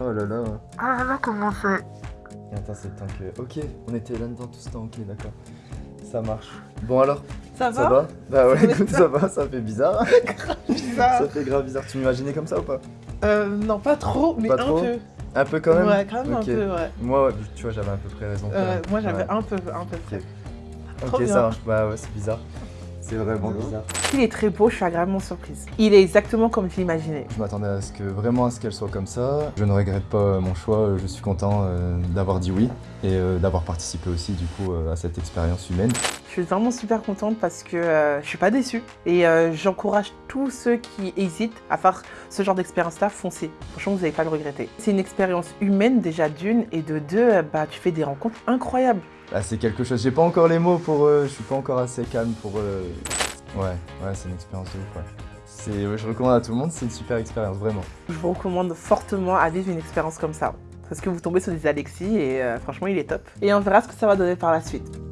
Oh là là. Ah là là, comment c'est Et attends, c'est le temps que... Ok, on était là-dedans tout ce temps, ok, d'accord. Ça marche. Bon alors, Ça ça va va Bah ouais, Ça va écoute, ça va, ça fait bizarre. Bizarre. ça fait grave bizarre. Tu m'imaginais comme ça ou pas Euh, non, pas trop, mais Pas un trop peu. Un peu quand même Ouais, quand même un peu, ouais. Moi, ouais, tu vois, j'avais à peu près raison. Euh, moi, j'avais Ouais. un peu, un peu. Ok. Trop Ok, bien. ça marche. Bah ouais, c'est bizarre. C'est vraiment bizarre. Il est très beau, je suis agréablement surprise. Il est exactement comme je l'imaginais. Je m'attendais à ce que vraiment à ce qu'elle soit comme ça. Je ne regrette pas euh, mon choix. Je suis content euh, d'avoir dit oui et euh, d'avoir participé aussi du coup euh, à cette expérience humaine. Je suis vraiment super contente parce que euh, je suis pas déçue. Et euh, j'encourage tous ceux qui hésitent à faire ce genre d'expérience-là, foncez. Franchement, vous n'allez pas le regretter. C'est une expérience humaine déjà d'une et de deux, bah, tu fais des rencontres incroyables. Là, c'est quelque chose. J'ai pas encore les mots pour. euh, je suis pas encore assez calme pour. Ouais, ouais, c'est une expérience de ouf. Ouais. C'est, je recommande à tout le monde. C'est une super expérience, vraiment. Je vous recommande fortement à vivre une expérience comme ça. Parce que vous tombez sur des Alexis et euh, franchement, il est top. Et on verra ce que ça va donner par la suite.